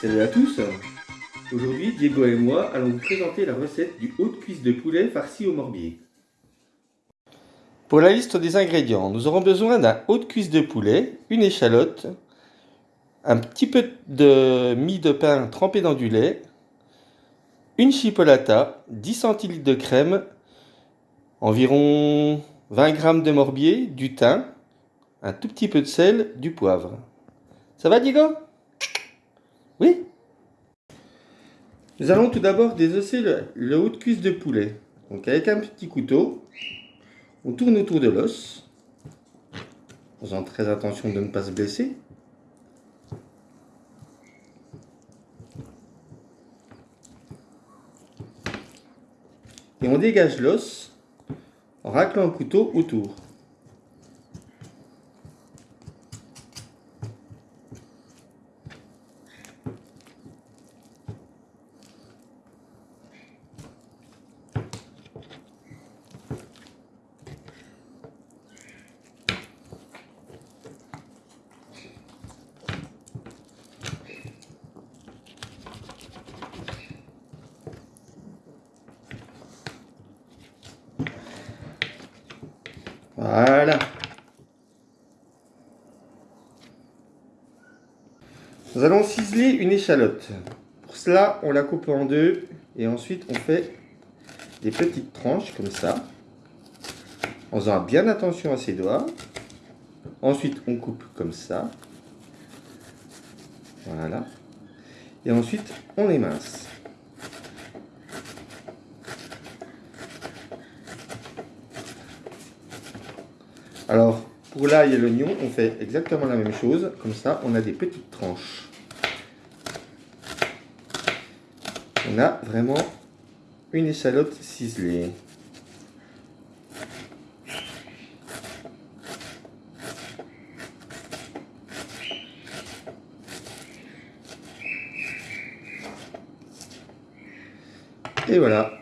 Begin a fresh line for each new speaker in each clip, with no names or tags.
Salut à tous Aujourd'hui, Diego et moi allons vous présenter la recette du haut de cuisse de poulet farci au morbier. Pour la liste des ingrédients, nous aurons besoin d'un haut de cuisse de poulet, une échalote, un petit peu de mie de pain trempé dans du lait, une chipolata, 10 centilitres de crème, environ 20 g de morbier, du thym, un tout petit peu de sel, du poivre. Ça va Diego? Oui Nous allons tout d'abord désosser le, haut de cuisse de poulet. Donc avec un petit couteau, on tourne autour de l'os, faisant très attention de ne pas se blesser. Et on dégage l'os en raclant le couteau autour. Voilà. Nous allons ciseler une échalote. Pour cela, on la coupe en deux et ensuite on fait des petites tranches comme ça. En faisant bien attention à ses doigts. Ensuite, on coupe comme ça. Voilà. Et ensuite, on émince. Alors, pour l'ail et l'oignon, on fait exactement la même chose. Comme ça, on a des petites tranches. On a vraiment une échalote ciselée. Et voilà.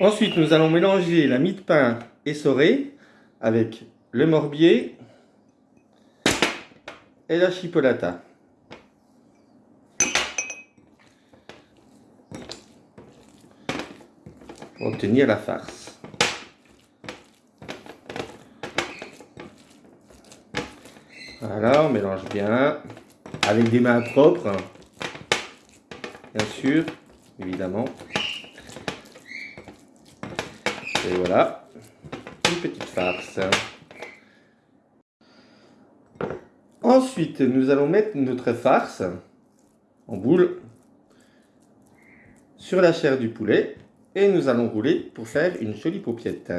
Ensuite, nous allons mélanger la mie de pain essorée avec le morbier et la chipolata. Pour obtenir la farce. Voilà, on mélange bien avec des mains propres, bien sûr, évidemment. Et voilà, petite farce. Ensuite, nous allons mettre notre farce en boule sur la chair du poulet et nous allons rouler pour faire une jolie paupiette.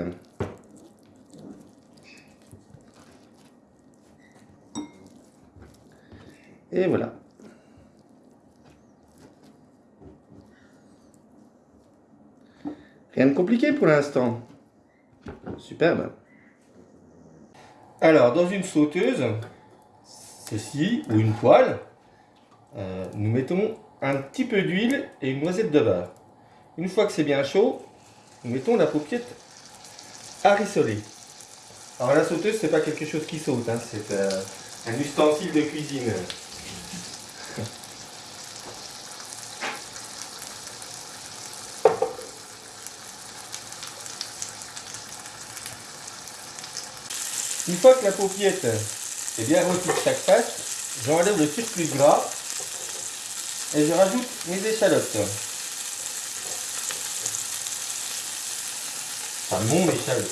Et voilà. Rien de compliqué pour l'instant. Superbe. Alors, dans une sauteuse, ceci, ou une poêle, euh, nous mettons un petit peu d'huile et une noisette de beurre. Une fois que c'est bien chaud, nous mettons la paupiette à rissoler. Alors la sauteuse, c'est pas quelque chose qui saute, hein, c'est euh, un ustensile de cuisine. Une fois que la paupiette est bien rôtie de chaque face, j'enlève le surplus gras et je rajoute mes échalotes. Enfin, mon échalote.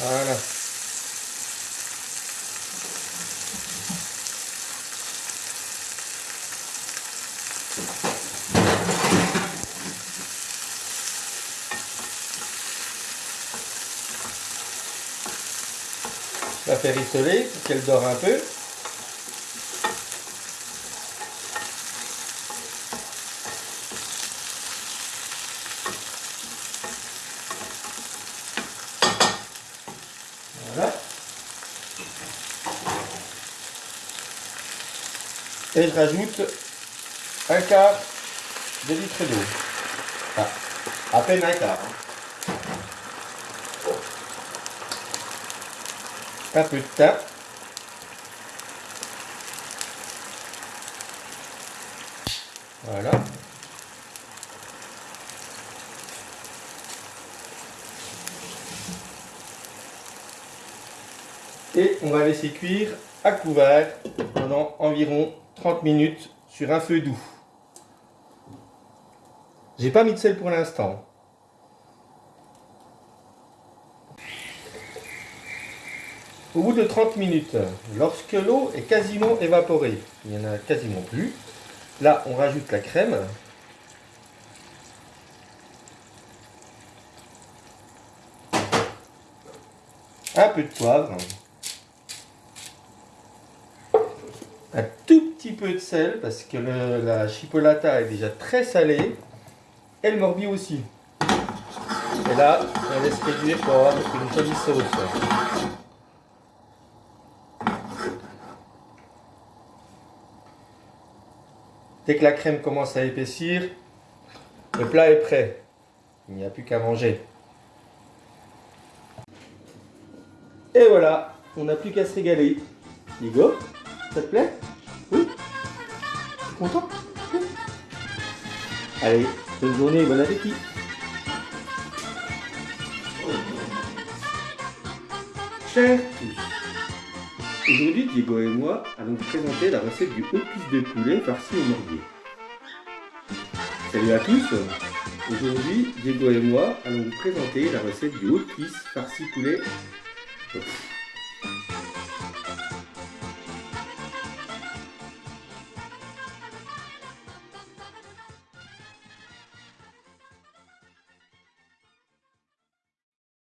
Voilà. La faire rissoler pour qu'elle dort un peu. Voilà. Et je rajoute un quart de litre d'eau. à peine un quart. Hein. Un peu de thym. Voilà. Et on va laisser cuire à couvert pendant environ 30 minutes sur un feu doux. J'ai pas mis de sel pour l'instant. Au bout de 30 minutes, lorsque l'eau est quasiment évaporée, il n'y en a quasiment plus, là on rajoute la crème. Un peu de poivre. Un tout petit peu de sel parce que la chipolata est déjà très salée. Et le morbier aussi. Et là, on laisse réduire pour avoir une jolie sauce. Dès que la crème commence à épaissir, le plat est prêt. Il n'y a plus qu'à manger. Et voilà, on n'a plus qu'à se régaler. Hugo, ça te plaît? Oui Content? Allez, bonne journée, bon appétit tous, Aujourd'hui, Diego et moi allons vous présenter la recette du cuisse de poulet farci au morbier. Salut à tous Aujourd'hui, Diego et moi allons vous présenter la recette du haut cuisse farci poulet.